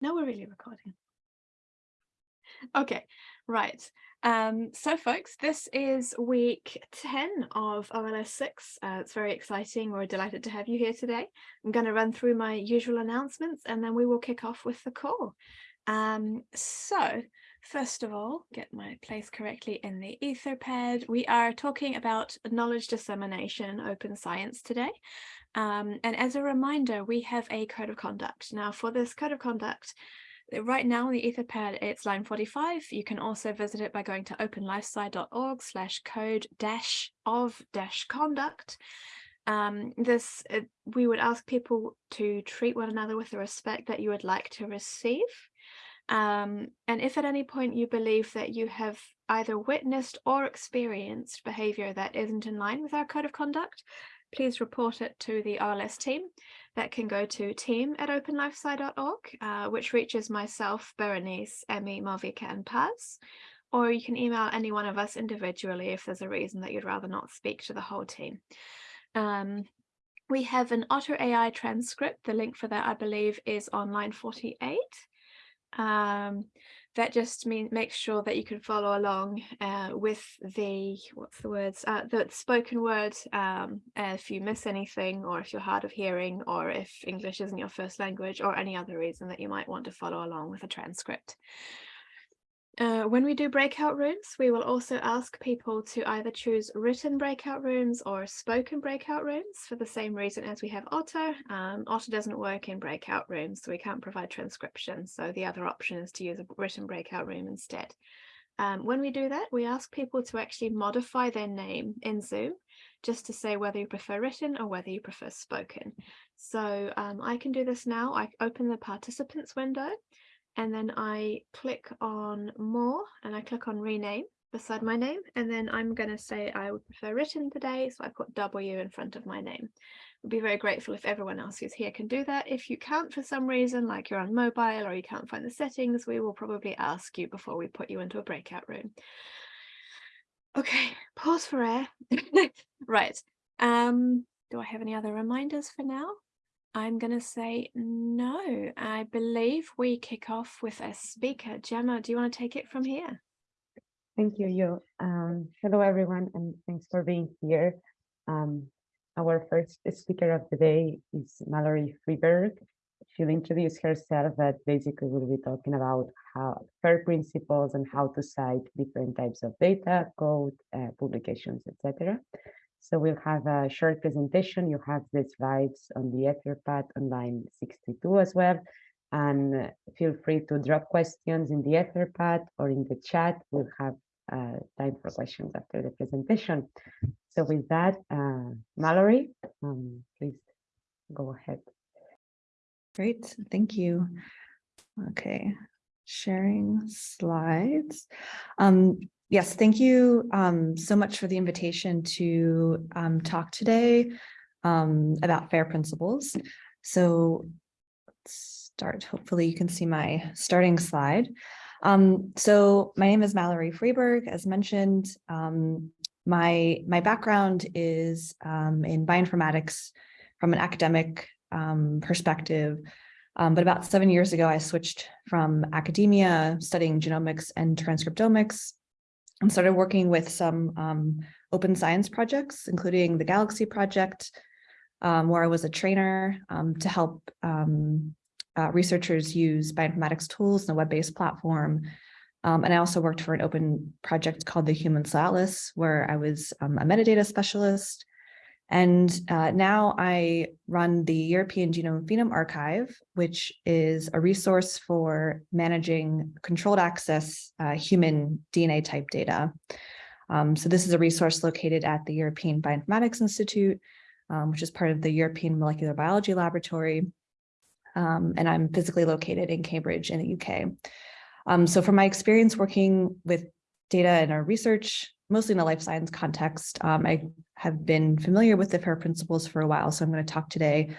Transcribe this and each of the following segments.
No, we're really recording. Okay, right. Um, so folks, this is week 10 of OLS 6. Uh, it's very exciting. We're delighted to have you here today. I'm going to run through my usual announcements and then we will kick off with the call. Um, so first of all, get my place correctly in the Etherpad. We are talking about knowledge dissemination, open science today. Um, and as a reminder, we have a code of conduct. Now for this code of conduct, right now on the Etherpad, it's line 45. You can also visit it by going to openlifesci.org slash code dash of dash conduct. Um, this uh, we would ask people to treat one another with the respect that you would like to receive. Um, and if at any point you believe that you have either witnessed or experienced behavior that isn't in line with our code of conduct, please report it to the OLS team. That can go to team at openlifesci.org, uh, which reaches myself, Berenice, Emmy, Malvika, and Paz. Or you can email any one of us individually if there's a reason that you'd rather not speak to the whole team. Um, we have an Otter AI transcript. The link for that, I believe, is on line 48. Um, that just mean makes sure that you can follow along uh, with the what's the words uh, the spoken word um, if you miss anything or if you're hard of hearing or if English isn't your first language or any other reason that you might want to follow along with a transcript. Uh, when we do breakout rooms, we will also ask people to either choose written breakout rooms or spoken breakout rooms for the same reason as we have Otter. Um, Otter doesn't work in breakout rooms, so we can't provide transcription. So the other option is to use a written breakout room instead. Um, when we do that, we ask people to actually modify their name in Zoom just to say whether you prefer written or whether you prefer spoken. So um, I can do this now. I open the participants window and then I click on more and I click on rename beside my name and then I'm going to say I would prefer written today so I put W in front of my name. I'd be very grateful if everyone else who's here can do that. If you can't for some reason like you're on mobile or you can't find the settings we will probably ask you before we put you into a breakout room. Okay, pause for air. right. Um, do I have any other reminders for now? I'm going to say no. I believe we kick off with a speaker. Gemma, do you want to take it from here? Thank you, Yo. Um, hello, everyone, and thanks for being here. Um, our first speaker of the day is Mallory Freeberg. She'll introduce herself, but basically we'll be talking about how FAIR principles and how to cite different types of data, code, uh, publications, etc. So we'll have a short presentation. You have the slides on the Etherpad on line 62 as well. And feel free to drop questions in the Etherpad or in the chat. We'll have uh, time for questions after the presentation. So with that, uh, Mallory, um, please go ahead. Great, thank you. Okay, sharing slides. Um, Yes, thank you um, so much for the invitation to um, talk today um, about FAIR principles. So let's start. Hopefully you can see my starting slide. Um, so my name is Mallory Freeberg, as mentioned. Um, my, my background is um, in bioinformatics from an academic perspective. but about seven years ago, I switched from academia, studying genomics and transcriptomics and started working with some um, open science projects, including the Galaxy project, um, where I was a trainer um, to help um, uh, researchers use bioinformatics tools in a web-based platform. Um, and I also worked for an open project called the Human Atlas, where I was a metadata specialist and uh, now I run the European Genome Phenome Archive, which is a resource for managing controlled access uh, human DNA type data. Um, so this is a resource located at the European Bioinformatics Institute, um, which is part of the European Molecular Biology Laboratory. Um, and I'm physically located in Cambridge in the UK. Um, so from my experience working with data in our research mostly in the life science context. Um, I have been familiar with the FAIR principles for a while, so I'm going to talk today,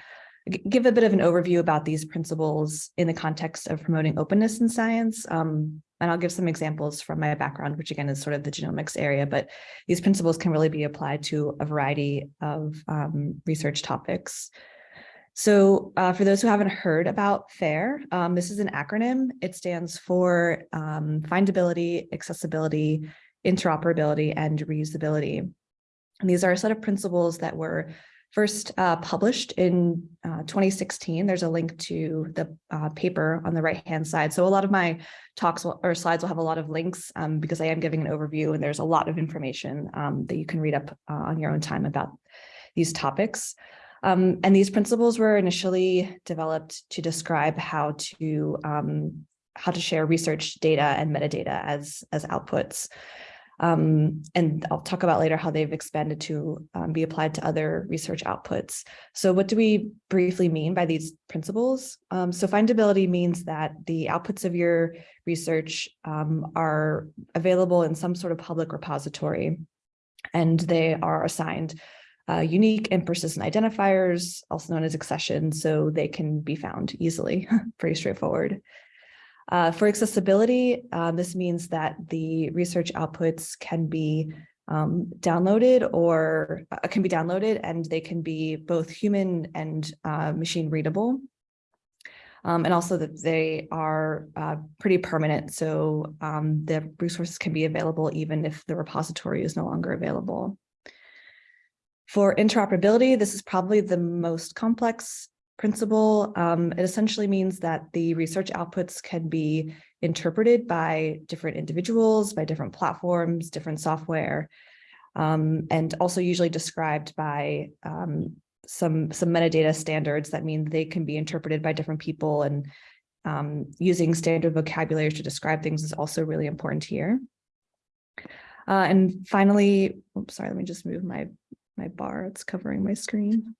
give a bit of an overview about these principles in the context of promoting openness in science. Um, and I'll give some examples from my background, which again is sort of the genomics area, but these principles can really be applied to a variety of um, research topics. So uh, for those who haven't heard about FAIR, um, this is an acronym. It stands for um, findability, accessibility, interoperability, and reusability. And these are a set of principles that were first uh, published in uh, 2016. There's a link to the uh, paper on the right-hand side. So a lot of my talks will, or slides will have a lot of links um, because I am giving an overview and there's a lot of information um, that you can read up uh, on your own time about these topics. Um, and these principles were initially developed to describe how to um, how to share research data and metadata as as outputs. Um, and I'll talk about later how they've expanded to um, be applied to other research outputs. So what do we briefly mean by these principles? Um, so findability means that the outputs of your research um, are available in some sort of public repository and they are assigned uh, unique and persistent identifiers, also known as accessions, so they can be found easily, pretty straightforward. Uh, for accessibility, uh, this means that the research outputs can be um, downloaded or uh, can be downloaded and they can be both human and uh, machine readable. Um, and also that they are uh, pretty permanent. So um, the resources can be available even if the repository is no longer available. For interoperability, this is probably the most complex principle. Um, it essentially means that the research outputs can be interpreted by different individuals, by different platforms, different software, um, and also usually described by um, some, some metadata standards that mean they can be interpreted by different people and um, using standard vocabulary to describe things is also really important here. Uh, and finally, oops, sorry, let me just move my my bar, it's covering my screen.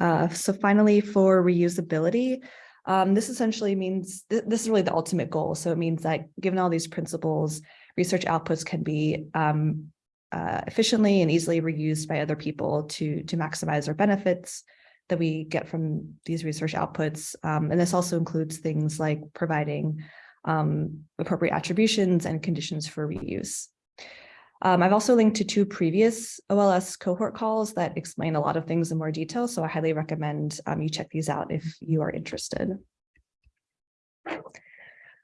Uh, so finally, for reusability, um, this essentially means th this is really the ultimate goal. So it means that given all these principles, research outputs can be um, uh, efficiently and easily reused by other people to, to maximize our benefits that we get from these research outputs. Um, and this also includes things like providing um, appropriate attributions and conditions for reuse. Um, I've also linked to two previous OLS cohort calls that explain a lot of things in more detail, so I highly recommend um, you check these out if you are interested.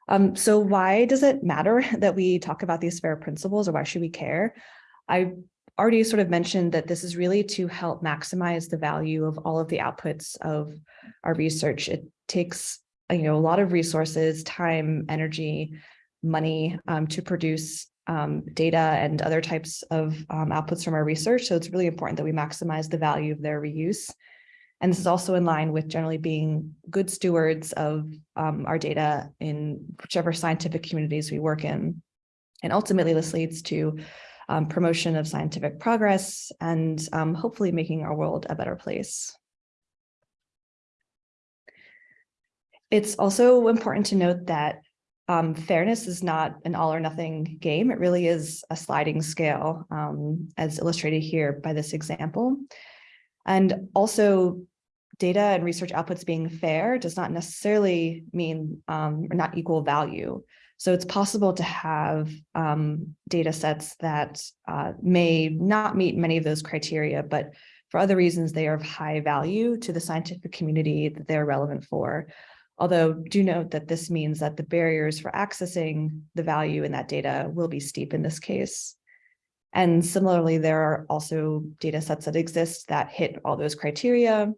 Um, so why does it matter that we talk about these FAIR principles or why should we care? I already sort of mentioned that this is really to help maximize the value of all of the outputs of our research. It takes you know, a lot of resources, time, energy, money um, to produce um, data and other types of um, outputs from our research. So it's really important that we maximize the value of their reuse. And this is also in line with generally being good stewards of um, our data in whichever scientific communities we work in. And ultimately, this leads to um, promotion of scientific progress and um, hopefully making our world a better place. It's also important to note that um, fairness is not an all or nothing game. It really is a sliding scale, um, as illustrated here by this example. And also data and research outputs being fair does not necessarily mean um, or not equal value. So it's possible to have um, data sets that uh, may not meet many of those criteria, but for other reasons, they are of high value to the scientific community that they're relevant for. Although do note that this means that the barriers for accessing the value in that data will be steep in this case. And similarly, there are also data sets that exist that hit all those criteria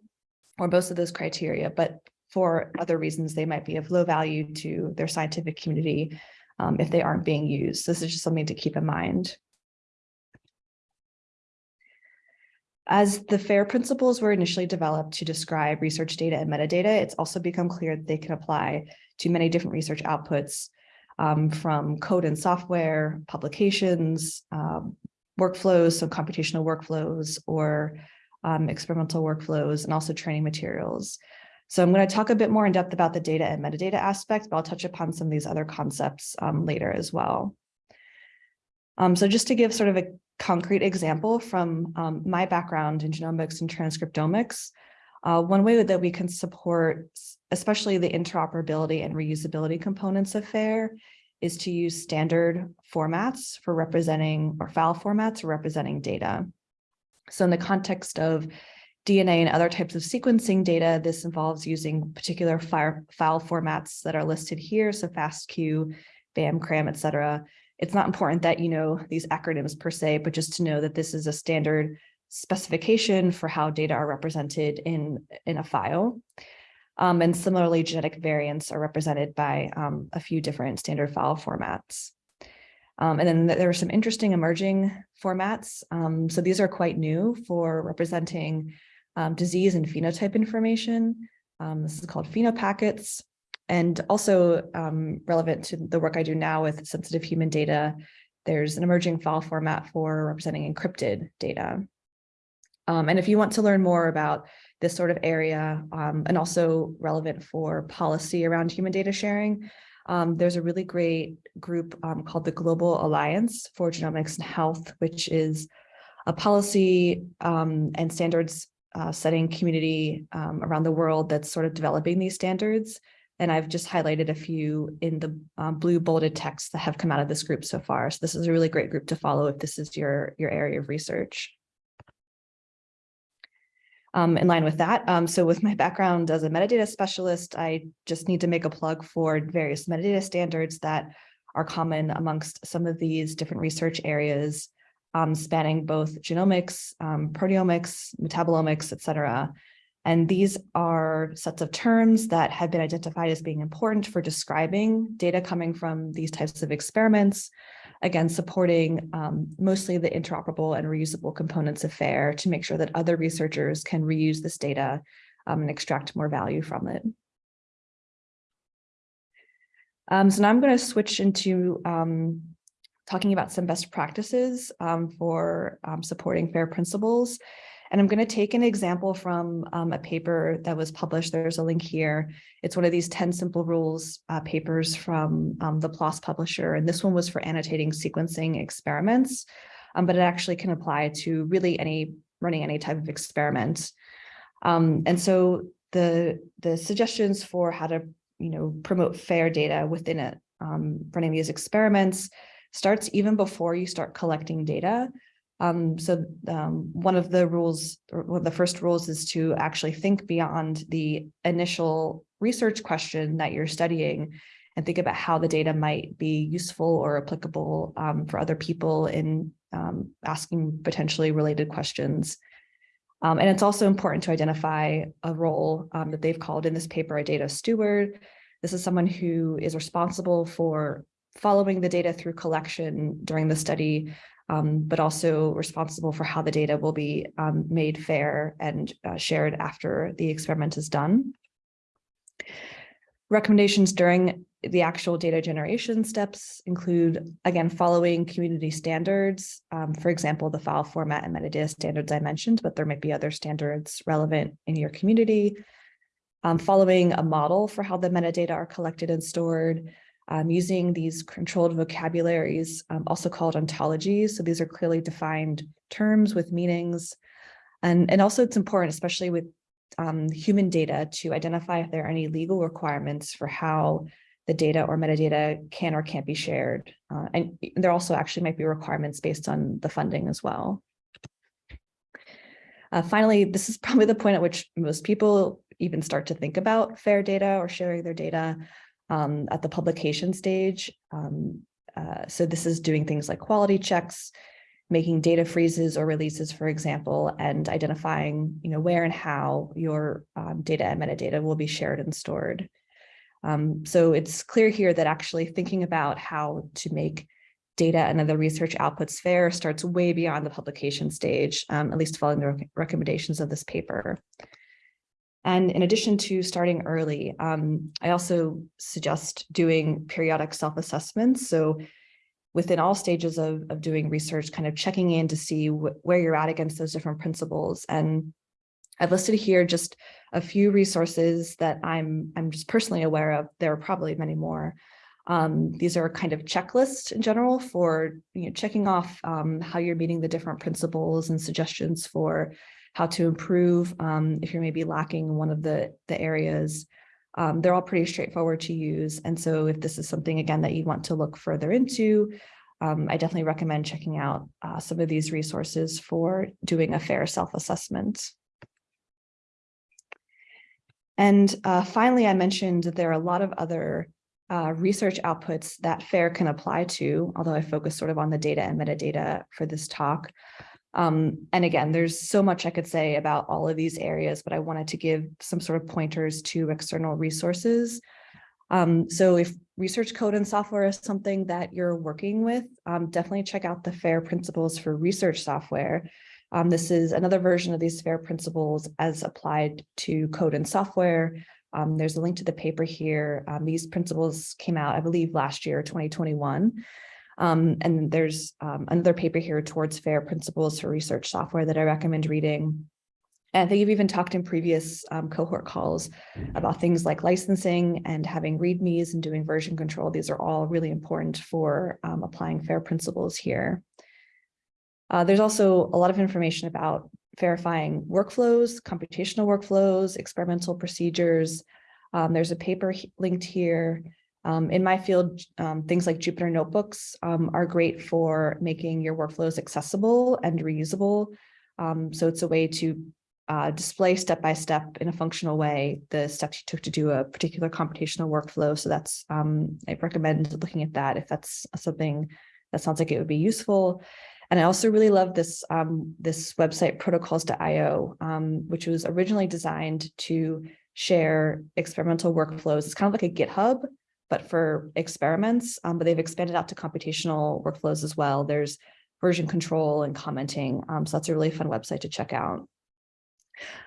or most of those criteria, but for other reasons, they might be of low value to their scientific community um, if they aren't being used. This is just something to keep in mind. As the FAIR principles were initially developed to describe research data and metadata, it's also become clear that they can apply to many different research outputs um, from code and software, publications, um, workflows, so computational workflows or um, experimental workflows, and also training materials. So I'm going to talk a bit more in depth about the data and metadata aspects, but I'll touch upon some of these other concepts um, later as well. Um, so just to give sort of a concrete example from um, my background in genomics and transcriptomics, uh, one way that we can support, especially the interoperability and reusability components of FAIR, is to use standard formats for representing or file formats for representing data. So in the context of DNA and other types of sequencing data, this involves using particular file, formats that are listed here, so FASTQ, BAM, CRAM, et cetera. It's not important that you know these acronyms per se, but just to know that this is a standard specification for how data are represented in, in a file. Um, and similarly, genetic variants are represented by um, a few different standard file formats. Um, and then there are some interesting emerging formats. Um, so these are quite new for representing um, disease and phenotype information. Um, this is called phenopackets and also um, relevant to the work I do now with sensitive human data. There's an emerging file format for representing encrypted data. Um, and if you want to learn more about this sort of area um, and also relevant for policy around human data sharing, um, there's a really great group um, called the Global Alliance for Genomics and Health, which is a policy um, and standards uh, setting community um, around the world that's sort of developing these standards. And I've just highlighted a few in the um, blue bolded text that have come out of this group so far. So this is a really great group to follow if this is your, your area of research. Um, in line with that, um, so with my background as a metadata specialist, I just need to make a plug for various metadata standards that are common amongst some of these different research areas um, spanning both genomics, um, proteomics, metabolomics, et cetera. And these are sets of terms that have been identified as being important for describing data coming from these types of experiments, again, supporting um, mostly the interoperable and reusable components of FAIR to make sure that other researchers can reuse this data um, and extract more value from it. Um, so now I'm going to switch into um, talking about some best practices um, for um, supporting FAIR principles. And I'm going to take an example from um, a paper that was published. There's a link here. It's one of these 10 simple rules uh, papers from um, the PLOS publisher. And this one was for annotating sequencing experiments, um, but it actually can apply to really any running any type of experiment. Um, and so the, the suggestions for how to you know, promote FAIR data within it, running these experiments starts even before you start collecting data. Um, so um, one of the rules, one of the first rules is to actually think beyond the initial research question that you're studying and think about how the data might be useful or applicable um, for other people in um, asking potentially related questions. Um, and it's also important to identify a role um, that they've called in this paper a data steward. This is someone who is responsible for following the data through collection during the study, um, but also responsible for how the data will be um, made fair and uh, shared after the experiment is done. Recommendations during the actual data generation steps include, again, following community standards, um, for example, the file format and metadata standards I mentioned, but there might be other standards relevant in your community. Um, following a model for how the metadata are collected and stored, um, using these controlled vocabularies, um, also called ontologies. So these are clearly defined terms with meanings. And, and also it's important, especially with um, human data, to identify if there are any legal requirements for how the data or metadata can or can't be shared. Uh, and there also actually might be requirements based on the funding as well. Uh, finally, this is probably the point at which most people even start to think about fair data or sharing their data um, at the publication stage. Um, uh, so this is doing things like quality checks, making data freezes or releases, for example, and identifying you know, where and how your um, data and metadata will be shared and stored. Um, so it's clear here that actually thinking about how to make data and other research outputs fair starts way beyond the publication stage, um, at least following the rec recommendations of this paper. And in addition to starting early, um, I also suggest doing periodic self-assessments. So within all stages of, of doing research, kind of checking in to see where you're at against those different principles. And I've listed here just a few resources that I'm, I'm just personally aware of. There are probably many more. Um, these are kind of checklists in general for you know, checking off um, how you're meeting the different principles and suggestions for how to improve um, if you're maybe lacking one of the, the areas. Um, they're all pretty straightforward to use. And so if this is something, again, that you want to look further into, um, I definitely recommend checking out uh, some of these resources for doing a fair self-assessment. And uh, finally, I mentioned that there are a lot of other uh, research outputs that FAIR can apply to, although I focus sort of on the data and metadata for this talk. Um, and again, there's so much I could say about all of these areas, but I wanted to give some sort of pointers to external resources. Um, so if research code and software is something that you're working with, um, definitely check out the FAIR principles for research software. Um, this is another version of these FAIR principles as applied to code and software. Um, there's a link to the paper here. Um, these principles came out, I believe, last year, 2021. Um, and there's um, another paper here towards FAIR principles for research software that I recommend reading. And I think you've even talked in previous um, cohort calls about things like licensing and having readmes and doing version control. These are all really important for um, applying FAIR principles here. Uh, there's also a lot of information about FAIRifying workflows, computational workflows, experimental procedures. Um, there's a paper linked here um, in my field, um, things like Jupyter notebooks um, are great for making your workflows accessible and reusable. Um, so it's a way to uh, display step by step in a functional way the steps you took to do a particular computational workflow. So that's um, I recommend looking at that if that's something that sounds like it would be useful. And I also really love this um, this website protocols.io, which was originally designed to share experimental workflows. It's kind of like a GitHub, but for experiments, um, but they've expanded out to computational workflows as well. There's version control and commenting. Um, so that's a really fun website to check out.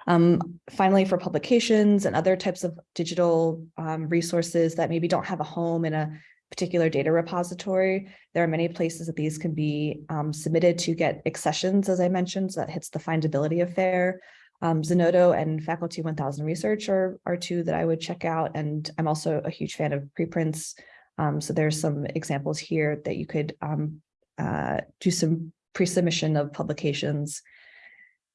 Um, finally, for publications and other types of digital um, resources that maybe don't have a home in a particular data repository, there are many places that these can be um, submitted to get accessions, as I mentioned, so that hits the findability of FAIR. Um, Zenodo and Faculty 1000 Research are, are two that I would check out. And I'm also a huge fan of preprints. Um, so there's some examples here that you could um, uh, do some pre-submission of publications.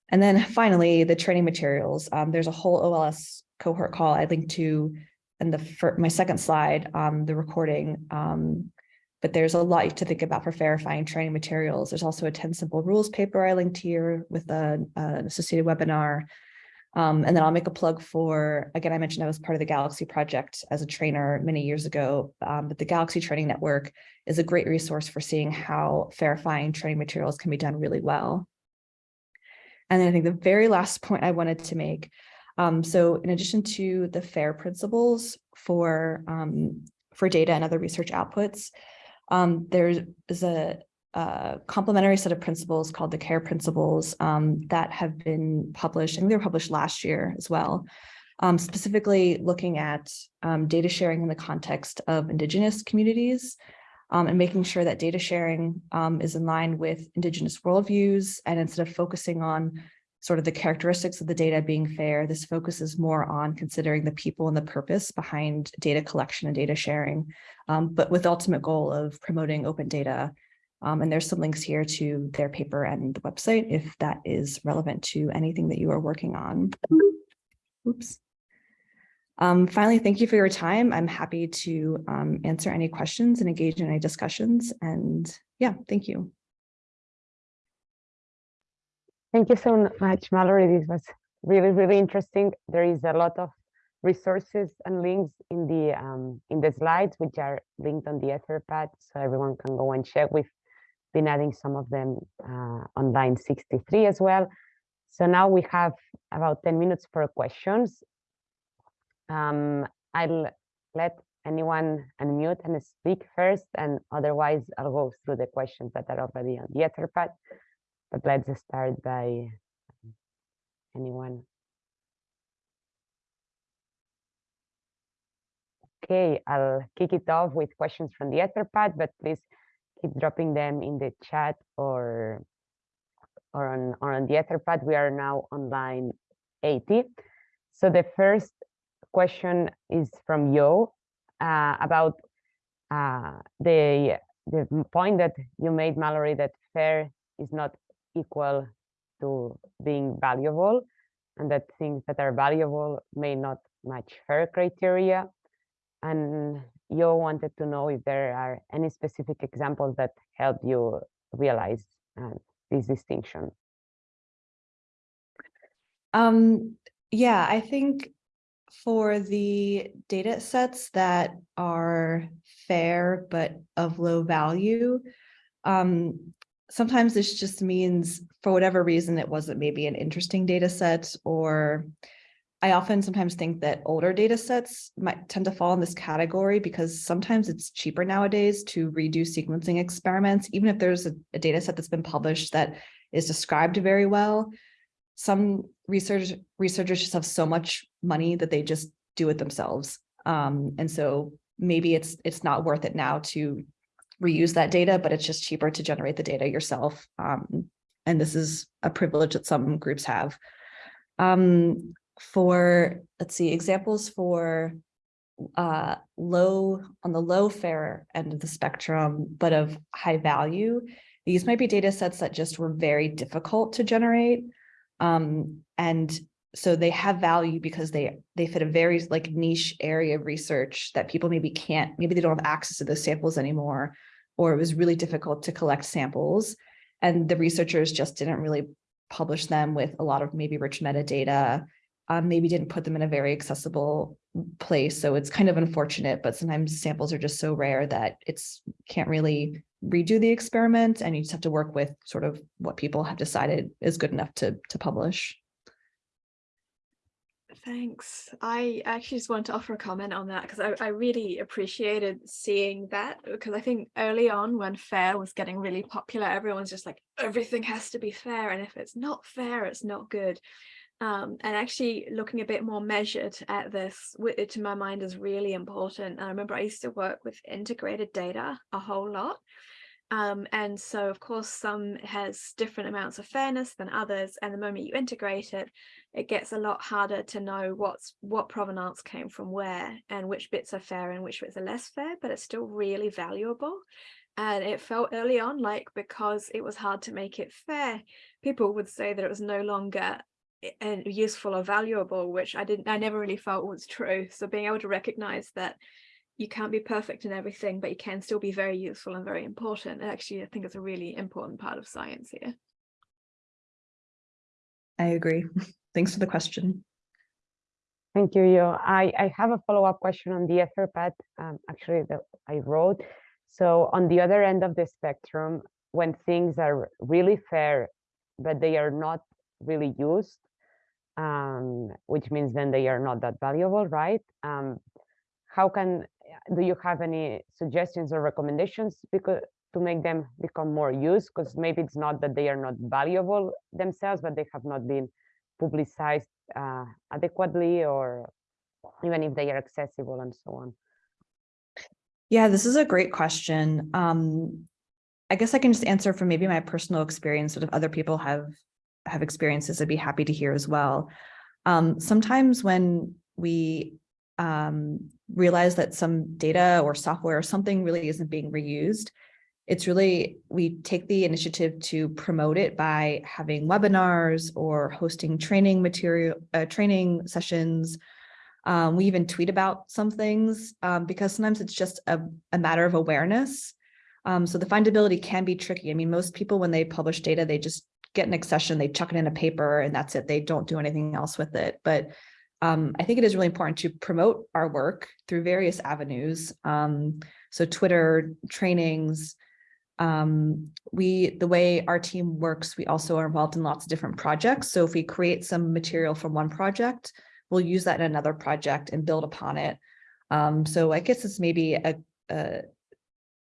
And then finally, the training materials. Um, there's a whole OLS cohort call I linked to in the my second slide, the recording um, but there's a lot to think about for FAIRifying training materials. There's also a 10 simple rules paper I linked here with a, an associated webinar. Um, and then I'll make a plug for, again, I mentioned I was part of the Galaxy project as a trainer many years ago, um, but the Galaxy Training Network is a great resource for seeing how FAIRifying training materials can be done really well. And then I think the very last point I wanted to make, um, so in addition to the FAIR principles for, um, for data and other research outputs, um, there is a, a, complementary set of principles called the CARE principles um, that have been published, I think they were published last year as well, um, specifically looking at um, data sharing in the context of Indigenous communities um, and making sure that data sharing um, is in line with Indigenous worldviews and instead of focusing on sort of the characteristics of the data being fair, this focuses more on considering the people and the purpose behind data collection and data sharing, um, but with the ultimate goal of promoting open data. Um, and there's some links here to their paper and the website if that is relevant to anything that you are working on. Oops. Um, finally, thank you for your time. I'm happy to um, answer any questions and engage in any discussions. And yeah, thank you. Thank you so much, Mallory. This was really, really interesting. There is a lot of resources and links in the um, in the slides, which are linked on the Etherpad, so everyone can go and check. We've been adding some of them uh, on line 63 as well. So now we have about 10 minutes for questions. Um, I'll let anyone unmute and speak first, and otherwise I'll go through the questions that are already on the Etherpad. But let's start by um, anyone. Okay, I'll kick it off with questions from the Etherpad, but please keep dropping them in the chat or or on, or on the Etherpad. We are now on line 80. So the first question is from Yo uh, about uh, the the point that you made, Mallory, that fair is not equal to being valuable and that things that are valuable may not match fair criteria. And you wanted to know if there are any specific examples that help you realize uh, this distinction. Um, yeah, I think for the data sets that are fair but of low value, um, sometimes this just means for whatever reason, it wasn't maybe an interesting data set or I often sometimes think that older data sets might tend to fall in this category because sometimes it's cheaper nowadays to redo sequencing experiments, even if there's a, a data set that's been published that is described very well. Some research researchers just have so much money that they just do it themselves. Um, and so maybe it's it's not worth it now to reuse that data, but it's just cheaper to generate the data yourself. Um, and this is a privilege that some groups have. Um, for, let's see, examples for uh, low, on the low fair end of the spectrum, but of high value, these might be data sets that just were very difficult to generate. Um, and so they have value because they they fit a very like niche area of research that people maybe can't, maybe they don't have access to those samples anymore, or it was really difficult to collect samples. And the researchers just didn't really publish them with a lot of maybe rich metadata um, maybe didn't put them in a very accessible place. So it's kind of unfortunate, but sometimes samples are just so rare that it's can't really redo the experiment and you just have to work with sort of what people have decided is good enough to, to publish. Thanks. I actually just want to offer a comment on that because I, I really appreciated seeing that because I think early on when fair was getting really popular, everyone's just like, everything has to be fair. And if it's not fair, it's not good um, and actually looking a bit more measured at this to my mind is really important. I remember I used to work with integrated data a whole lot. Um, and so of course some has different amounts of fairness than others and the moment you integrate it it gets a lot harder to know what's what provenance came from where and which bits are fair and which bits are less fair but it's still really valuable and it felt early on like because it was hard to make it fair people would say that it was no longer useful or valuable, which I didn't, I never really felt was true. So being able to recognize that you can't be perfect in everything, but you can still be very useful and very important. And Actually, I think it's a really important part of science here. I agree. Thanks for the question. Thank you, Yo. I, I have a follow-up question on the Etherpad, um, actually, that I wrote. So on the other end of the spectrum, when things are really fair, but they are not really used, um, which means then they are not that valuable, right? Um, how can, do you have any suggestions or recommendations because to make them become more used? Because maybe it's not that they are not valuable themselves, but they have not been publicized uh, adequately or even if they are accessible and so on. Yeah, this is a great question. Um, I guess I can just answer from maybe my personal experience, but if other people have have experiences, I'd be happy to hear as well. Um, sometimes when we um, realize that some data or software or something really isn't being reused, it's really, we take the initiative to promote it by having webinars or hosting training material, uh, training sessions. Um, we even tweet about some things um, because sometimes it's just a, a matter of awareness. Um, so the findability can be tricky. I mean, most people, when they publish data, they just get an accession, they chuck it in a paper and that's it. They don't do anything else with it. But um, I think it is really important to promote our work through various avenues. Um, so Twitter, trainings, um, we, the way our team works, we also are involved in lots of different projects. So if we create some material from one project, we'll use that in another project and build upon it. Um, so I guess it's maybe a, a,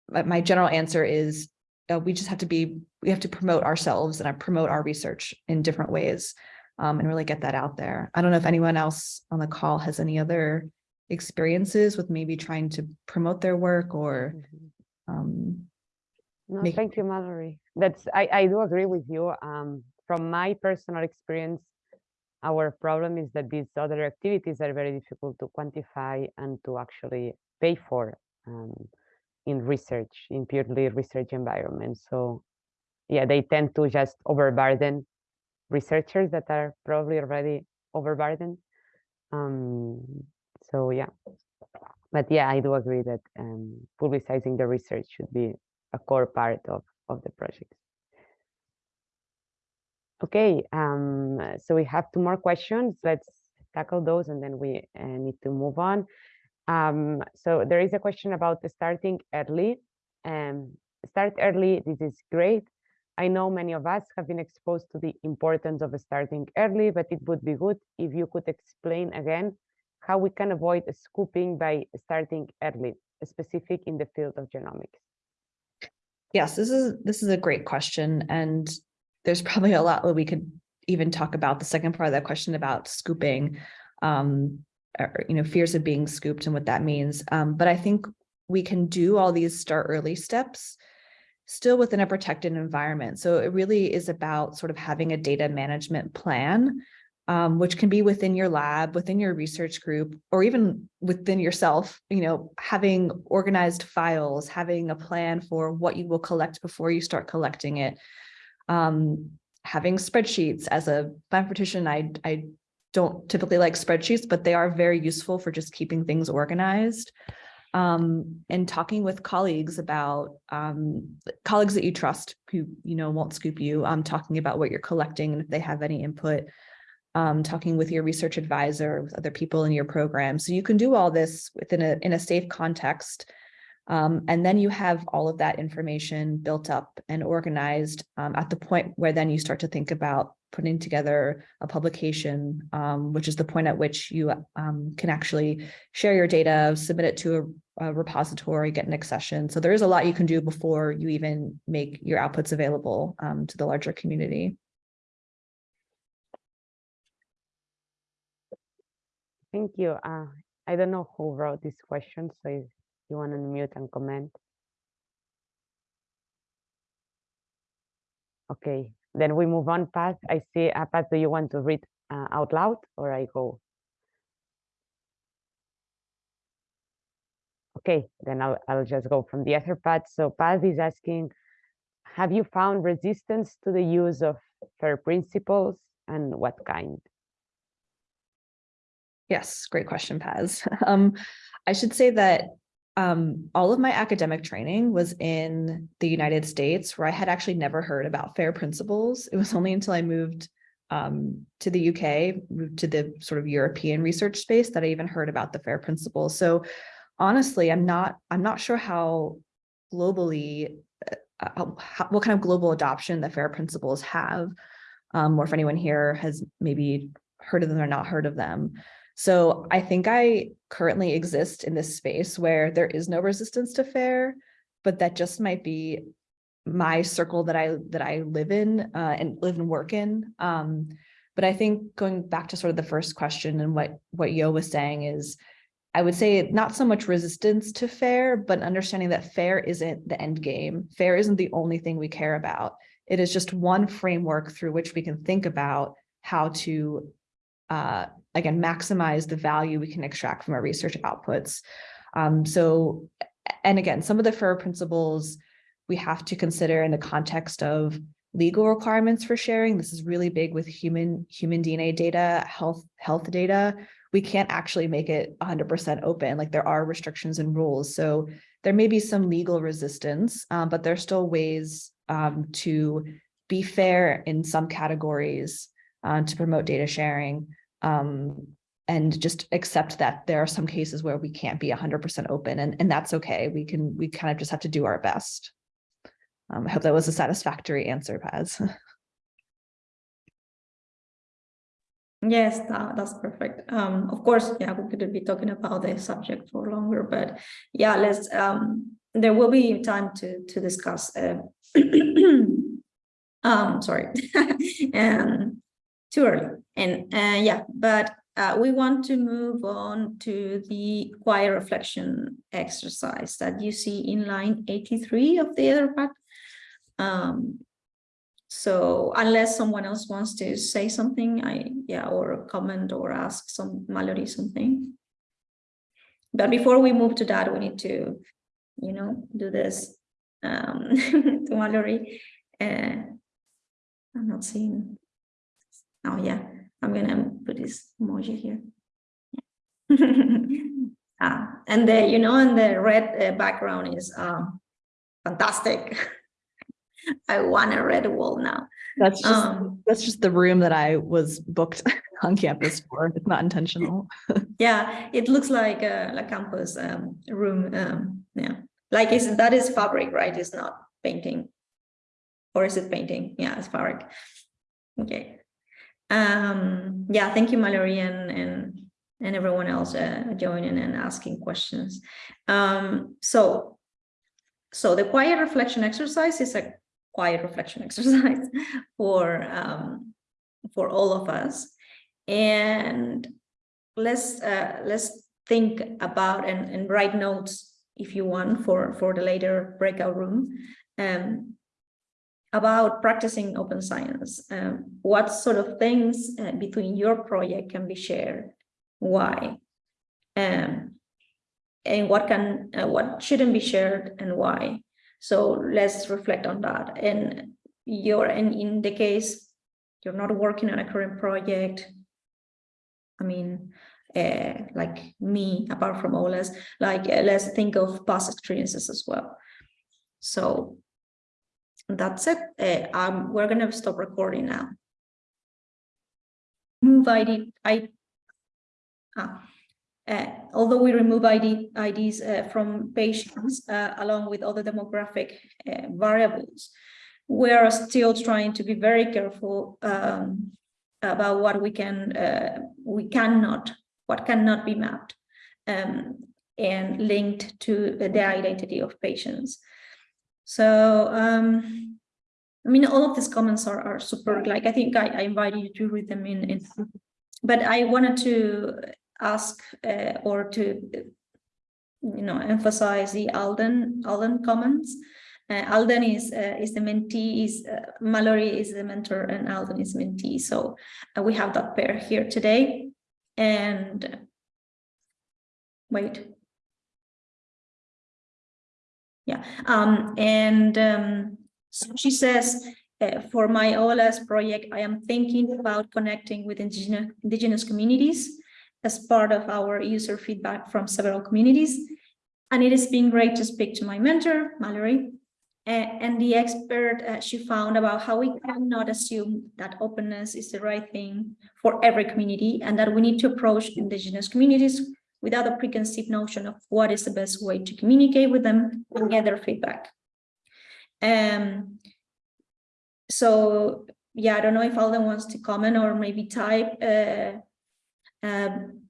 my general answer is uh, we just have to be, we have to promote ourselves and promote our research in different ways um, and really get that out there. I don't know if anyone else on the call has any other experiences with maybe trying to promote their work or Mm-hmm. um, No, make- thank you, Mallory. That's, I, I do agree with you. Um, from my personal experience, our problem is that these other activities are very difficult to quantify and to actually pay for. Um, in research, in purely research environments. So yeah, they tend to just overburden researchers that are probably already overburdened. Um, so yeah, but yeah, I do agree that um, publicizing the research should be a core part of, of the project. Okay, um, so we have two more questions. Let's tackle those and then we uh, need to move on. Um, so there is a question about starting early. Um, start early, this is great. I know many of us have been exposed to the importance of starting early, but it would be good if you could explain again how we can avoid scooping by starting early, specific in the field of genomics. Yes, this is this is a great question, and there's probably a lot that we could even talk about the second part of that question about scooping, um, or, you know, fears of being scooped and what that means. Um, but I think we can do all these start early steps still within a protected environment. So it really is about sort of having a data management plan, um, which can be within your lab, within your research group, or even within yourself, you know, having organized files, having a plan for what you will collect before you start collecting it. Um, having spreadsheets as a mathematician, I, I don't typically like spreadsheets, but they are very useful for just keeping things organized um, and talking with colleagues about um, colleagues that you trust who, you know, won't scoop you, um, talking about what you're collecting and if they have any input, um, talking with your research advisor, with other people in your program. So you can do all this within a, in a safe context. Um, and then you have all of that information built up and organized um, at the point where then you start to think about putting together a publication, um, which is the point at which you um, can actually share your data, submit it to a, a, repository, get an accession. So there is a lot you can do before you even make your outputs available um, to the larger community. Thank you. Uh, I don't know who wrote this question, so if you want to unmute and comment. Okay, then we move on, Paz. I see, uh, Paz, do you want to read uh, out loud or I go? Okay, then I'll, I'll just go from the Etherpad. So Paz is asking, have you found resistance to the use of FAIR principles and what kind? Yes, great question, Paz. Um, I should say that um, all of my academic training was in the United States where I had actually never heard about FAIR principles. It was only until I moved um, to the UK, moved to the sort of European research space that I even heard about the FAIR principles. So honestly, I'm not, I'm not sure how globally, uh, how, what kind of global adoption the FAIR principles have, um, or if anyone here has maybe heard of them or not heard of them. So I think I currently exist in this space where there is no resistance to fair, but that just might be my circle that I that I live in uh, and live and work in. Um, but I think going back to sort of the first question and what what Yo was saying is, I would say not so much resistance to fair, but understanding that fair isn't the end game. Fair isn't the only thing we care about. It is just one framework through which we can think about how to uh, again, maximize the value we can extract from our research outputs. Um, so, and again, some of the FAIR principles we have to consider in the context of legal requirements for sharing. This is really big with human human DNA data, health health data. We can't actually make it 100% open. Like there are restrictions and rules. So there may be some legal resistance, um, but there's still ways um, to be fair in some categories uh, to promote data sharing um, and just accept that there are some cases where we can't be 100% open and, and that's okay. We can, we kind of just have to do our best. Um, I hope that was a satisfactory answer, Paz. Yes, that, that's perfect. Um, of course, yeah, we could be talking about the subject for longer, but yeah, let's, um, there will be time to, to discuss, uh, um, sorry, and too early. And uh, yeah, but uh, we want to move on to the quiet reflection exercise that you see in line 83 of the Etherpad. Um, so unless someone else wants to say something, I yeah, or comment or ask some Mallory something. But before we move to that, we need to, you know, do this um, to Mallory. Uh, I'm not seeing Oh yeah, I'm gonna put this emoji here. ah, and the you know, and the red uh, background is um, fantastic. I want a red wall now. That's just, Um, that's just the room that I was booked on campus for. It's not intentional. yeah, it looks like a, a campus um, room. Um, yeah, like is that is fabric, right? It's not painting, or is it painting? Yeah, it's fabric. Okay. Um, yeah, thank you, Mallory, and and and everyone else uh, joining and asking questions. Um, so, so the quiet reflection exercise is a quiet reflection exercise for um, for all of us, and let's uh, let's think about and, and write notes if you want for for the later breakout room um, about practicing open science. Um, what sort of things uh, between your project can be shared? Why? Um, and what can uh, what shouldn't be shared and why? So let's reflect on that. And you're and in the case you're not working on a current project. I mean, uh, like me, apart from OLS, like uh, let's think of past experiences as well. So that's it. Uh, um, we're gonna stop recording now. Move ID, I, ah, uh, although we remove ID, IDs uh, from patients uh, along with other demographic variables, we are still trying to be very careful um, about what we can, we cannot, what cannot be mapped um, and linked to the identity of patients. So, um, I mean, all of these comments are, are super, like, I think I, I invited you to read them in, in but I wanted to ask uh, or to, you know, emphasize the Alden, Alden comments. Uh, Alden is uh, is the mentee, is uh, Mallory is the mentor, and Alden is mentee. So uh, we have that pair here today. And wait, yeah, um, and um, so she says, uh, for my OLS project, I am thinking about connecting with indigenous, indigenous communities as part of our user feedback from several communities. And it has been great to speak to my mentor, Mallory, uh, and the expert uh, she found about how we cannot assume that openness is the right thing for every community and that we need to approach indigenous communities without a preconceived notion of what is the best way to communicate with them and get their feedback. Um, so yeah, I don't know if Alden wants to comment or maybe type, uh, um,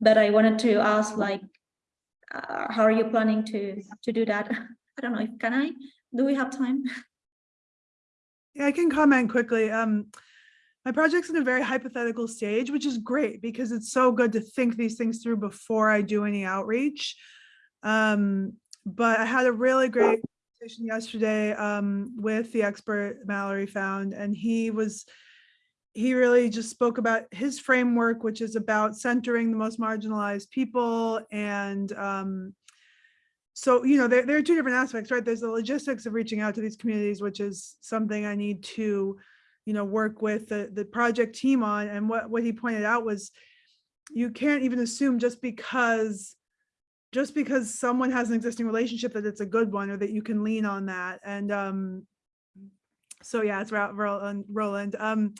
but I wanted to ask like, uh, how are you planning to to do that? I don't know if can I, do we have time? Yeah, I can comment quickly. Um, my project's in a very hypothetical stage, which is great because it's so good to think these things through before I do any outreach. Um, but I had a really great conversation yesterday um, with the expert Mallory found, and he was he really just spoke about his framework, which is about centering the most marginalized people. And um, so, you know, there, there are two different aspects, right? There's the logistics of reaching out to these communities, which is something I need to, you know, work with the, the project team on. And what, what he pointed out was you can't even assume just because just because someone has an existing relationship that it's a good one or that you can lean on that. And um, so yeah, it's Roland. Roland. Um,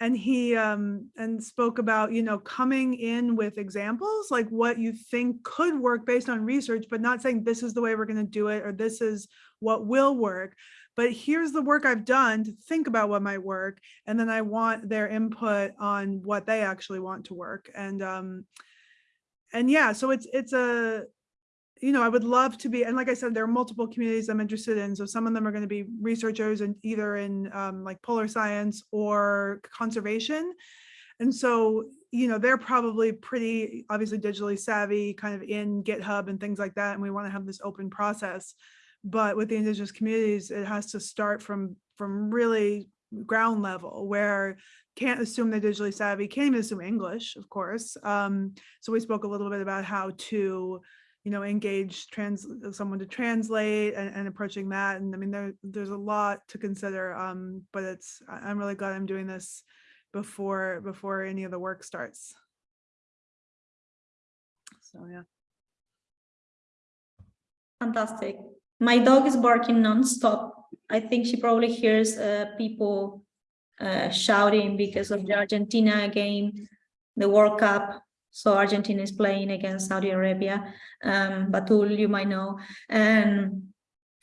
and he um, and spoke about, you know, coming in with examples, like what you think could work based on research, but not saying this is the way we're going to do it or this is what will work. But here's the work I've done to think about what might work. And then I want their input on what they actually want to work. And um, and yeah, so it's it's a you know, I would love to be, and like I said, there are multiple communities I'm interested in. So some of them are going to be researchers and either in um, like polar science or conservation. And so, you know, they're probably pretty obviously digitally savvy kind of in GitHub and things like that. And we want to have this open process. But with the indigenous communities, it has to start from from really ground level where can't assume they're digitally savvy, can't even assume English, of course. Um, so we spoke a little bit about how to you know, engage trans someone to translate and, and, approaching that. And I mean, there, there's a lot to consider, um, but it's, I'm really glad I'm doing this before, before any of the work starts. So, yeah. Fantastic. My dog is barking nonstop I think she probably hears uh, people uh, shouting because of the Argentina game, the World Cup. So Argentina is playing against Saudi Arabia. Um, Batool, you might know. And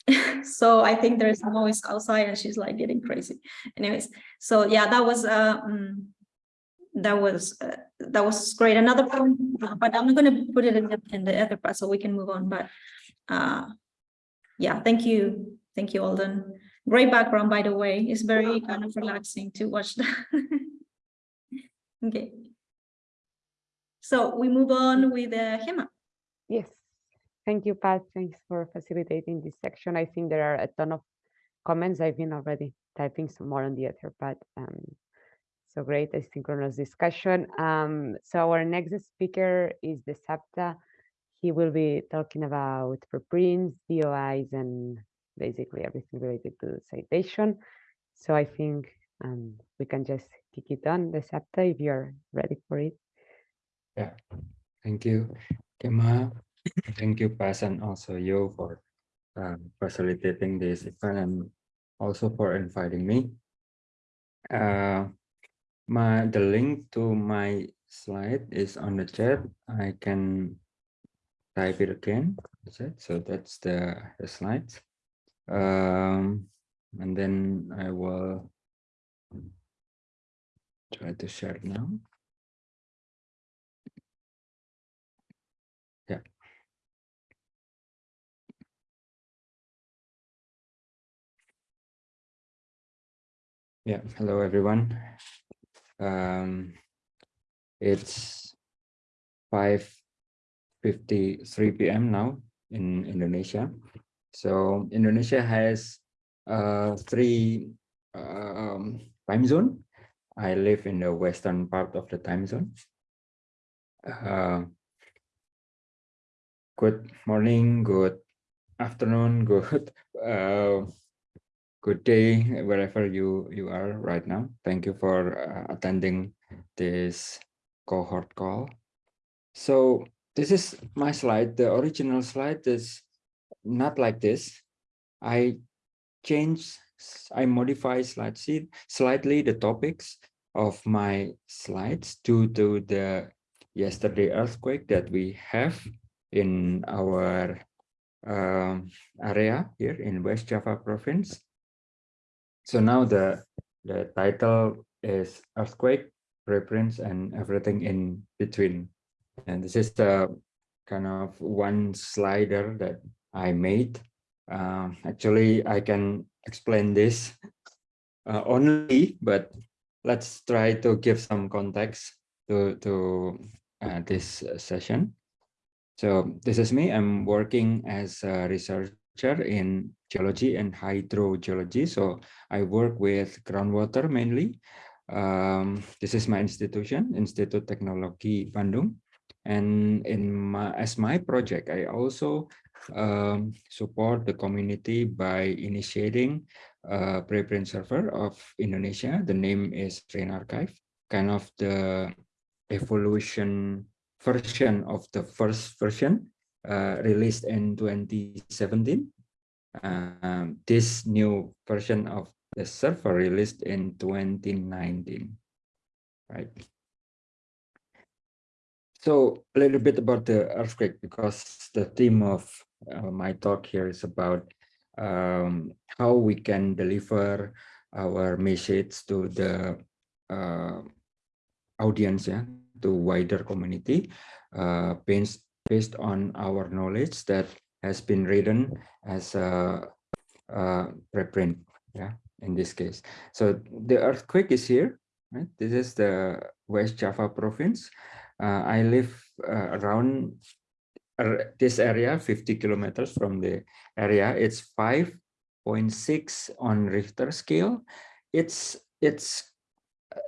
so I think there's noise outside and she's like getting crazy. Anyways, so yeah, that was uh, mm, that was uh, that was great. Another point, but I'm not going to put it in the, in the other part so we can move on. But uh, yeah, thank you, thank you, Alden. Great background, by the way. It's very kind of relaxing to watch that. okay. So we move on with uh, Gemma. Yes, thank you, Pat. Thanks for facilitating this section. I think there are a ton of comments. I've been already typing some more on the Etherpad. Um, so great asynchronous discussion. Um, so our next speaker is Dasapta. He will be talking about preprints, DOIs, and basically everything related to citation. So I think um, we can just kick it on Dasapta if you're ready for it. Yeah, thank you, Gemma. Thank you, Paz, and also you for um, facilitating this event and also for inviting me. Uh, my the link to my slide is on the chat. I can type it again. That's it. So that's the, the. Um, and then I will try to share now. Yeah. Yeah, hello everyone. Um, it's 5.53 p.m. now in Indonesia. So Indonesia has uh, three um, time zone. I live in the western part of the time zone. Uh, good morning, good afternoon, good uh, good day wherever you you are right now. Thank you for uh, attending this cohort call. So this is my slide. The original slide is not like this. I change, I modify slightly, slightly the topics of my slides due to the yesterday earthquake that we have in our um, area here in West Java province. So now the, the title is earthquake, reprints and everything in between. And this is the kind of one slider that I made. Uh, actually, I can explain this uh, only, but let's try to give some context to, to uh, this session. So this is me. I'm working as a researcher in geology and hydrogeology. So I work with groundwater mainly. Um, this is my institution, Institut Teknologi Bandung. And in my, as my project, I also um, support the community by initiating a preprint server of Indonesia. The name is RINarxiv, kind of the evolution version of the first version uh, released in 2017. Um, this new version of the server released in 2019, right? So a little bit about the earthquake, because the theme of uh, my talk here is about um, how we can deliver our message to the uh, audience, yeah, to wider community, uh, based, based on our knowledge that has been written as a, a preprint, yeah, in this case. So the earthquake is here, right? This is the West Java province. Uh, I live uh, around this area, 50 kilometers from the area. It's 5.6 on Richter scale. It's it's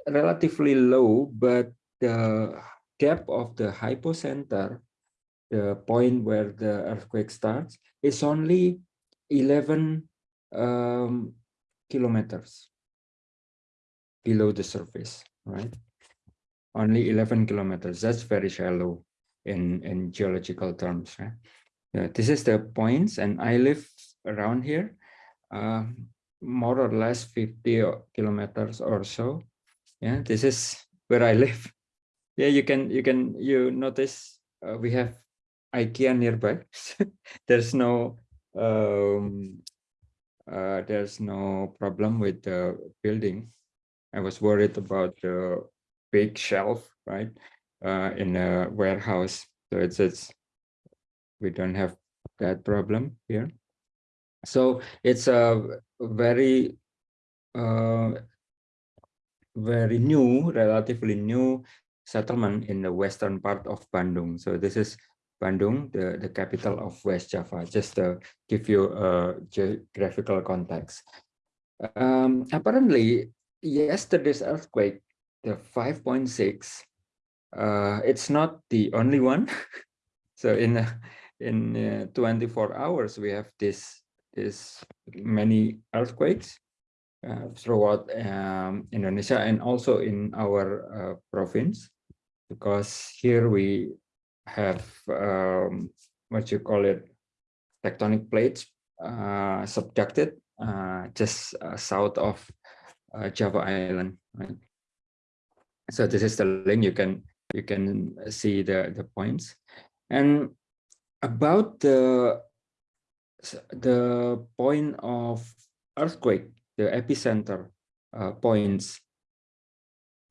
relatively low, but the depth of the hypocenter, the point where the earthquake starts, is only 11 um, kilometers below the surface, right? Only 11 kilometers. That's very shallow in, in geological terms. Right? Yeah, this is the points, and I live around here. um, more or less 50 kilometers or so. Yeah, this is where I live. Yeah, you can you can you notice uh, we have IKEA nearby. there's no um, uh, there's no problem with the building. I was worried about the big shelf, right, uh, in a warehouse. So it's it's we don't have that problem here. So it's a very uh, very new, relatively new settlement in the western part of Bandung. So this is Bandung, the, the capital of West Java, just to give you a geographical context. Um, apparently, yesterday's earthquake, the 5.6, uh, it's not the only one. so in uh, in uh, 24 hours, we have this this many earthquakes uh, throughout um, Indonesia and also in our uh, province, because here we have um, what you call it tectonic plates uh, subducted just south of Java Island. Right? So this is the link. You can you can see the the points and about the the point of earthquake, the epicenter uh, points.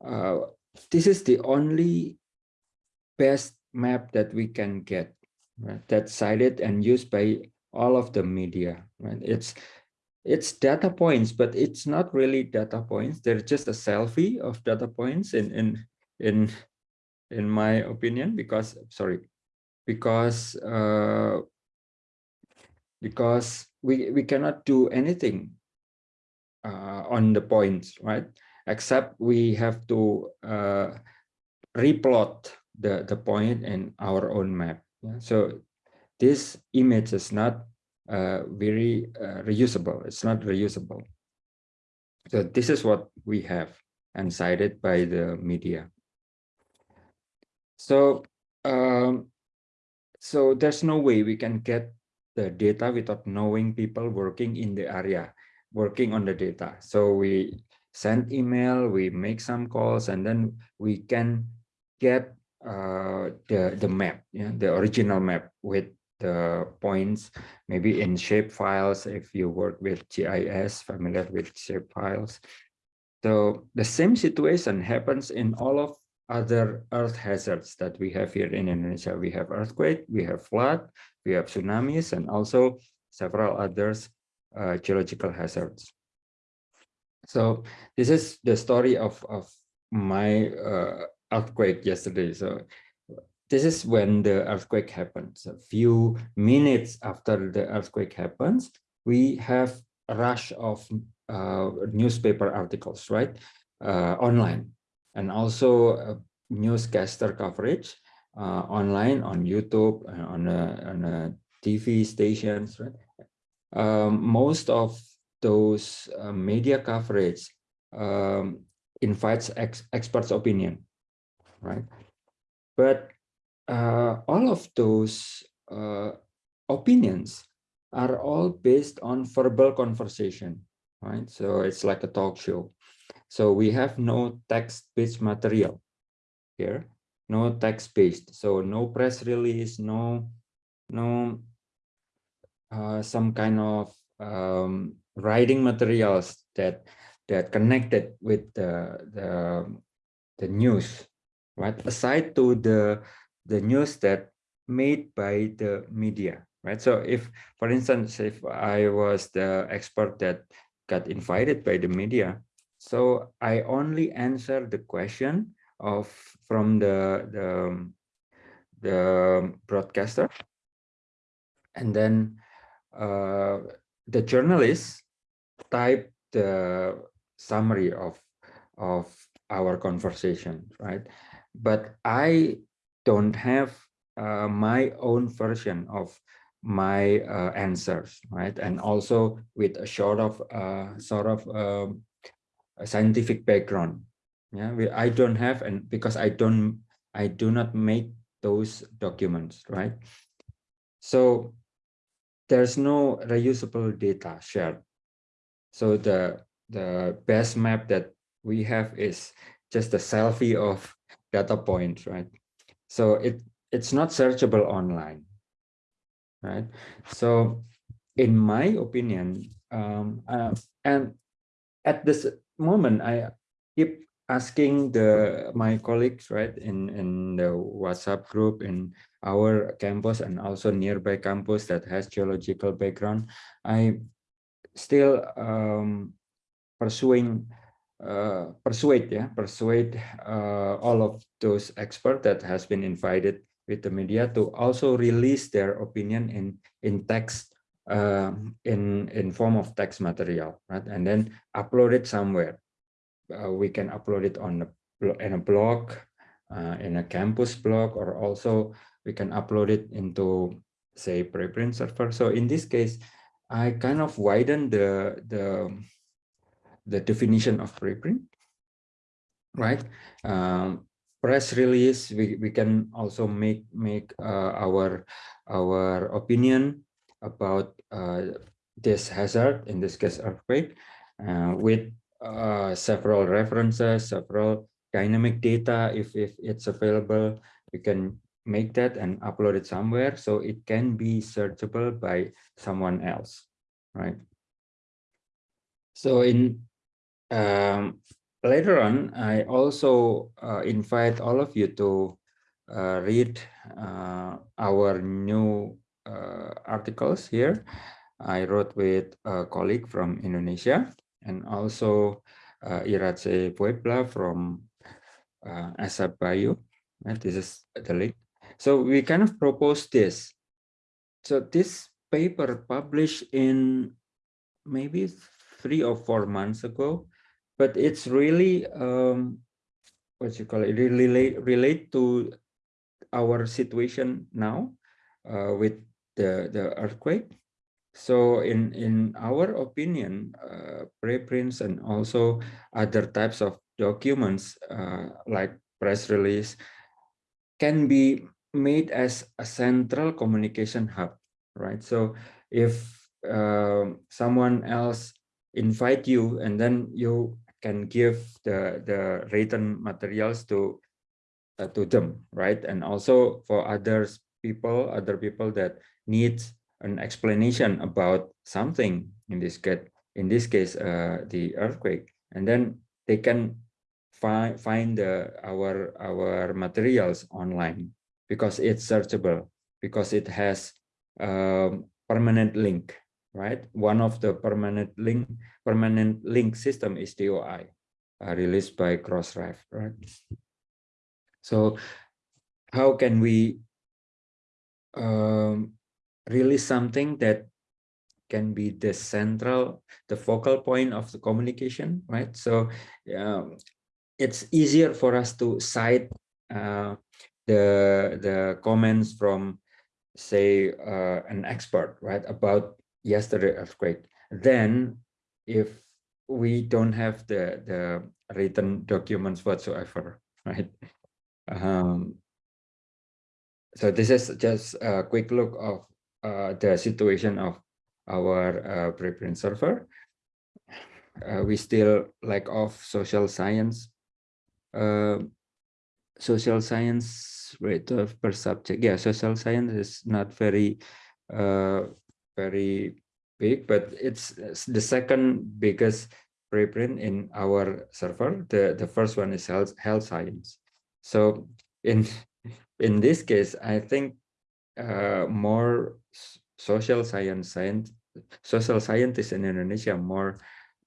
Uh, this is the only best map that we can get right? that's cited and used by all of the media. Right? It's it's data points, but it's not really data points. They're just a selfie of data points in in in in my opinion, because sorry, because uh, because we we cannot do anything uh, on the points, right? Except we have to uh, replot the the point in our own map. Yeah? So this image is not very uh, reusable. It's not reusable. So this is what we have and cited by the media. So um, so there's no way we can get the data without knowing people working in the area, working on the data. So we send email, we make some calls, and then we can get uh, the the map, yeah, the original map with the points, maybe in shape files if you work with GIS, familiar with shape files. So the same situation happens in all of other earth hazards that we have here in Indonesia. We have earthquake, we have flood, we have tsunamis, and also several others uh, geological hazards. So this is the story of, of my uh, earthquake yesterday. So this is when the earthquake happens. A few minutes after the earthquake happens, we have a rush of uh, newspaper articles, right, uh, online and also uh, newscaster coverage uh, online on YouTube uh, on on TV stations. Right? Um, most of those uh, media coverage um, invites ex experts' opinion, right? But uh, all of those uh, opinions are all based on verbal conversation, right? So it's like a talk show. So we have no text-based material here, no text-based. So no press release, no, no uh, some kind of um, writing materials that that connected with the the the news, right? Aside to the the news that made by the media, right? So if, for instance, if I was the expert that got invited by the media, so I only answer the question of from the the, the broadcaster, and then uh, the journalist type the summary of of our conversation, right? But I don't have uh, my own version of my uh, answers, right? And also with a sort of uh, sort of um, a scientific background. Yeah, we, I don't have, and because I don't, I do not make those documents, right? So there's no reusable data shared So the the best map that we have is just a selfie of data points, right? So it it's not searchable online, right? So in my opinion, um, uh, and at this moment, I keep asking the my colleagues, right, in in the WhatsApp group in our campus and also nearby campus that has geological background. I still um, pursuing uh, persuade yeah persuade uh, all of those experts that has been invited with the media to also release their opinion in in text uh, in in form of text material right? And then upload it somewhere. Uh, we can upload it on a in a blog uh, in a campus blog or also we can upload it into say preprint server. So in this case i kind of widen the the the definition of preprint, right? Um, press release, we, we can also make make uh, our our opinion about uh, this hazard, in this case earthquake, uh, with uh, several references, several dynamic data, if, if it's available, we can make that and upload it somewhere so it can be searchable by someone else, right? So in um, later on, I also uh, invite all of you to uh, read uh, our new uh, articles here. I wrote with a colleague from Indonesia and also uh, Iratxe Puebla from uh. Right, this is the link. So we kind of propose this. So this paper published in maybe three or four months ago but it's really um, what you call it relate relate to our situation now uh, with the the earthquake. So in in our opinion uh, preprints and also other types of documents uh, like press release can be made as a central communication hub right? So if uh, someone else invite you and then you can give the the written materials to uh, to them right? And also for others people other people that need an explanation about something in this case in this case uh, the earthquake. And then they can find find the our our materials online because it's searchable because it has um, permanent link right? One of the permanent link permanent link system is DOI, uh, released by Crossref, right? So how can we um, release something that can be the central, the focal point of the communication, right? So um, it's easier for us to cite uh, the the comments from say uh, an expert right about yesterday earthquake then if we don't have the the written documents whatsoever right? Um so this is just a quick look of uh, the situation of our uh, preprint server. Uh, we still lack of social science uh, social science rate of per subject. Yeah social science is not very uh, very big, but it's, the second biggest preprint in our server. The, the first one is health, health science. So in, in this case, I think uh, more social science, science, social scientists in Indonesia are more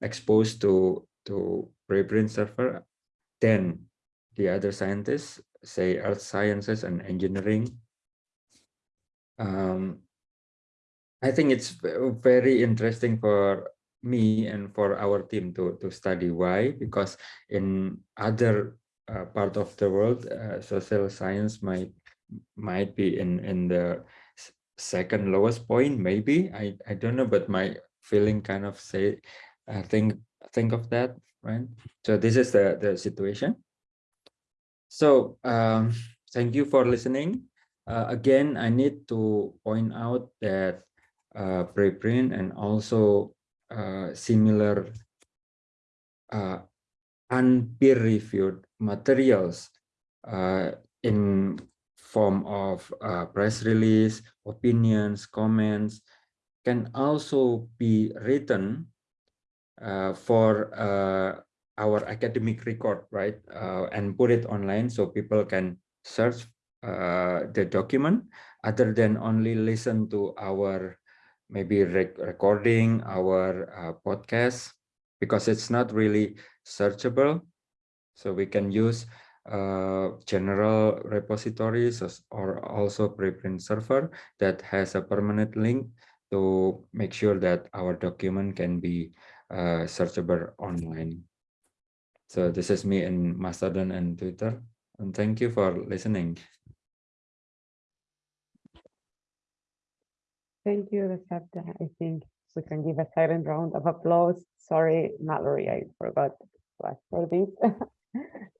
exposed to, to preprint server than the other scientists, say earth sciences and engineering. Um, I think it's very interesting for me and for our team to to study. Why? Because in other uh, part of the world uh, social science might might be in in the second lowest point maybe. I i don't know but my feeling kind of say i think think of that right? So this is the the situation. So um thank you for listening. Uh, again i need to point out that uh, preprint and also uh, similar uh, unpeer reviewed materials uh, in form of uh, press release, opinions, comments can also be written for our academic record, right? And put it online so people can search the document other than only listen to our maybe rec recording, our uh, podcast, because it's not really searchable. So we can use uh, general repositories or also preprint server that has a permanent link to make sure that our document can be uh, searchable online. So this is me in Mastodon and Twitter. And thank you for listening. Thank you, Dasapta. I think we can give a silent round of applause. Sorry, Mallory, I forgot to ask for this.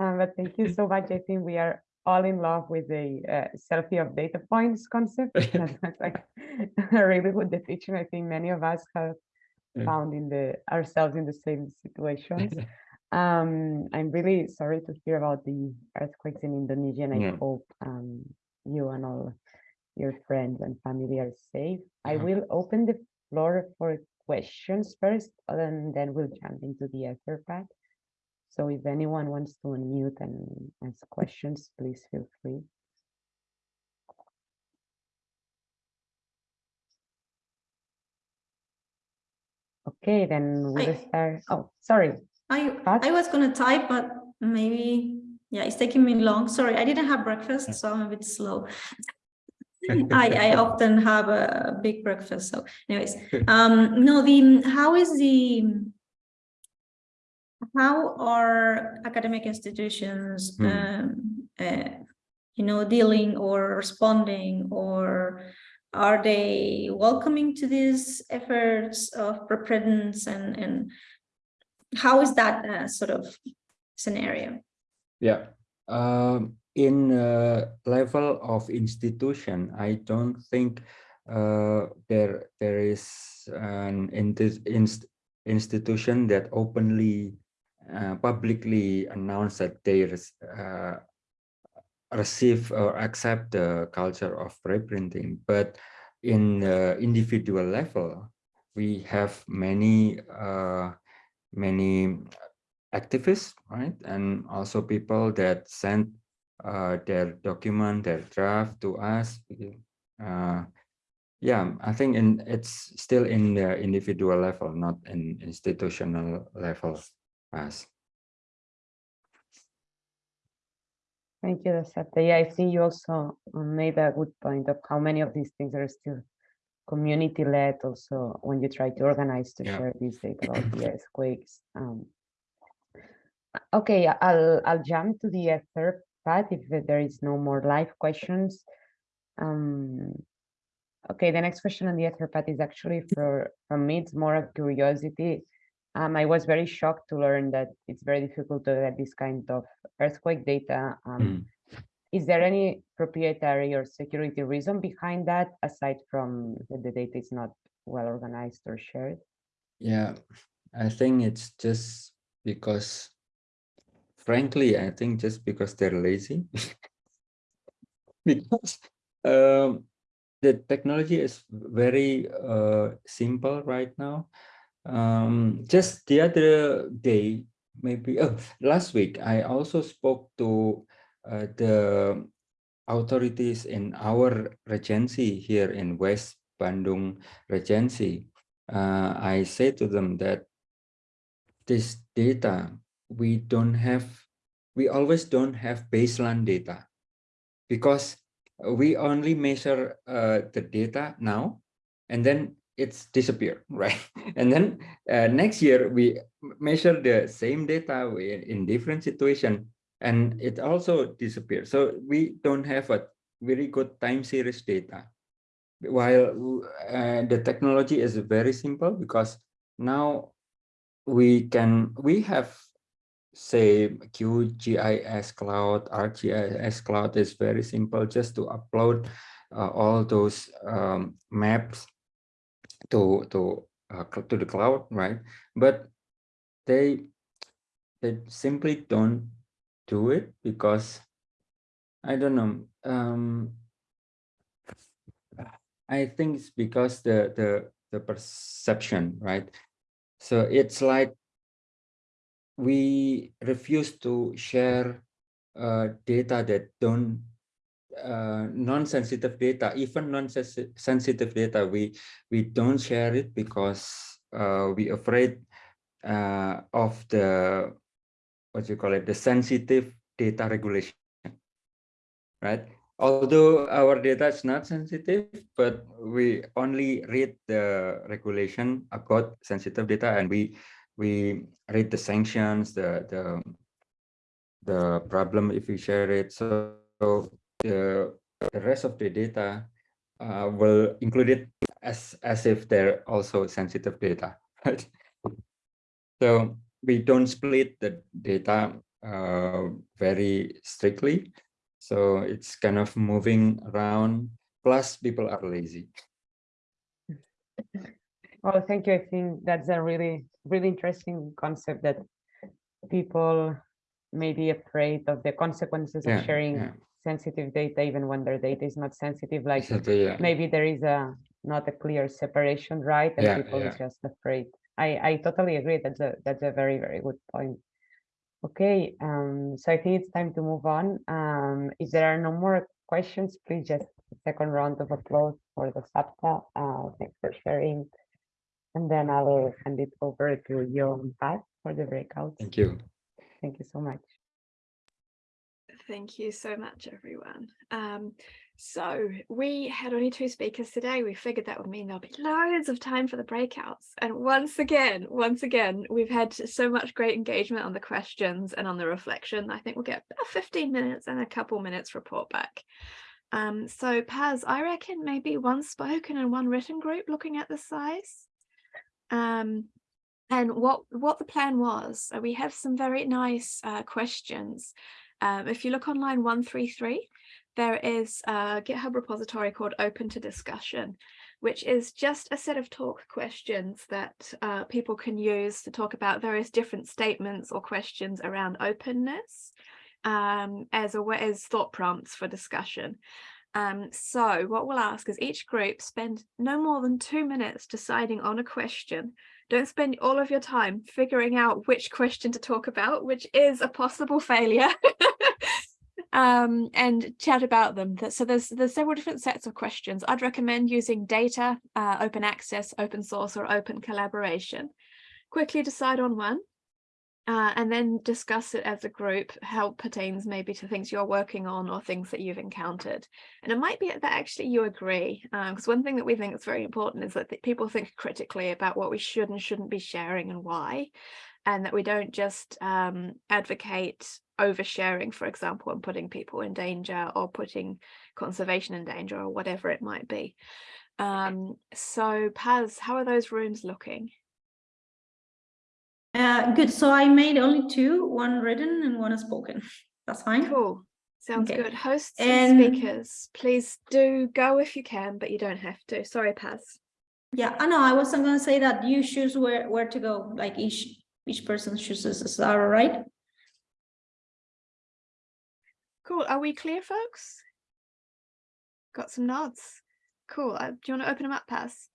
Um, But thank you so much. I think we are all in love with the uh, selfie of data points concept. That's like a really good definition. I think many of us have found in the ourselves in the same situations. Um, I'm really sorry to hear about the earthquakes in Indonesia, and I Yeah. hope um, you and all your friends and family are safe. I will open the floor for questions first, and then we'll jump into the Etherpad. So if anyone wants to unmute and ask questions, please feel free. Okay, then we'll I- start. Oh, oh, sorry. I Pat? I was gonna type, but maybe, yeah, it's taking me long. Sorry, I didn't have breakfast, so I'm a bit slow. I I often have a big breakfast, so anyways, um, no, the, how is the how are academic institutions, Hmm. um, uh, you know, dealing or responding or are they welcoming to these efforts of preparedness and, and how is that uh, sort of scenario? Yeah. Um, in uh, level of institution, I don't think uh, there there is an inst institution that openly uh, publicly announce that they uh, receive or accept the culture of reprinting. But in the individual level, we have many uh, many activists, right? And also people that send uh, their document, their draft to us. Uh, yeah, I think in it's still in the individual level, not in institutional level as. Thank you, Dasapta. Yeah, I think you also made a good point of how many of these things are still community-led also when you try to organize to Yeah. share these data about the earthquakes. Um, okay, I'll I'll jump to the third part if there is no more live questions. Um, okay, the next question on the Etherpad is actually for from me. It's more of curiosity. Um, I was very shocked to learn that it's very difficult to get this kind of earthquake data. Um, Mm. Is there any proprietary or security reason behind that, aside from that the data is not well organized or shared? Yeah, I think it's just because, frankly, I think just because they're lazy. because um, the technology is very uh, simple right now. Um, just the other day, maybe oh, last week, I also spoke to uh, the authorities in our regency here in West Bandung Regency uh, I say to them that this data, we don't have, we always don't have baseline data because we only measure uh, the data now and then it's disappear, right? And then uh, next year we measure the same data in, in different situation and it also disappears. So we don't have a very good time series data while uh, the technology is very simple because now we can we have say QGIS cloud ArcGIS cloud is very simple just to upload uh, all those um, maps to to uh, to the cloud, right? But they they simply don't do it because I don't know. Um, I think it's because the the the perception, right? So it's like we refuse to share uh, data that don't uh, non-sensitive data, even non-sensitive data, we we don't share it because uh, we afraid uh, of the what you call it, the sensitive data regulation, right? Although our data is not sensitive, but we only read the regulation about sensitive data, and we we read the sanctions, the the the problem if we share it. So, so the, the rest of the data uh, will include it as as if they're also sensitive data? So we don't split the data uh, very strictly. So it's kind of moving around. Plus, people are lazy. Oh, thank you. I think that's a really, really interesting concept that people may be afraid of the consequences Yeah, of sharing yeah. sensitive data, even when their data is not sensitive, like yeah. maybe there is a not a clear separation, right? And people is just afraid. I, I totally agree. That's a that's a very, very good point. Okay, um, so I think it's time to move on. Um, if there are no more questions, please just a second round of applause for the SAPTA. Uh, thanks for sharing. And then I will hand it over to you and Pat for the breakout. Thank you. Thank you so much. Thank you so much, everyone. Um, so we had only two speakers today. We figured that would mean there'll be loads of time for the breakouts. And once again, once again, we've had so much great engagement on the questions and on the reflection. I think we'll get about 15 minutes and a couple minutes report back. Um, so Paz, I reckon maybe one spoken and one written group looking at the size. Um, and what what the plan was, uh, we have some very nice uh, questions. Um, if you look on line 133, there is a GitHub repository called Open to Discussion, which is just a set of talk questions that uh, people can use to talk about various different statements or questions around openness um, as a as thought prompts for discussion. Um, so what we'll ask is each group spend no more than two minutes deciding on a question. Don't spend all of your time figuring out which question to talk about, which is a possible failure. um, and chat about them. So there's there's several different sets of questions. I'd recommend using data, uh, open access, open source, or open collaboration. Quickly decide on one. Uh, and then discuss it as a group, how it pertains maybe to things you're working on or things that you've encountered. And it might be that actually you agree, because one thing that we think is very important is that th- people think critically about what we should and shouldn't be sharing and why, and that we don't just um, advocate oversharing, for example, and putting people in danger or putting conservation in danger or whatever it might be. Um, so Paz, how are those rooms looking? Uh, good. So I made only two, one written and one spoken. That's fine. Cool. Sounds Okay. good. Hosts And- and speakers, please do go if you can, but you don't have to. Sorry, Paz. Yeah, I know. I wasn't gonna say that you choose where where to go. Like each each person chooses. Is that all right? Cool. Are we clear, folks? Got some nods. Cool. Uh, do you want to open them up, Paz?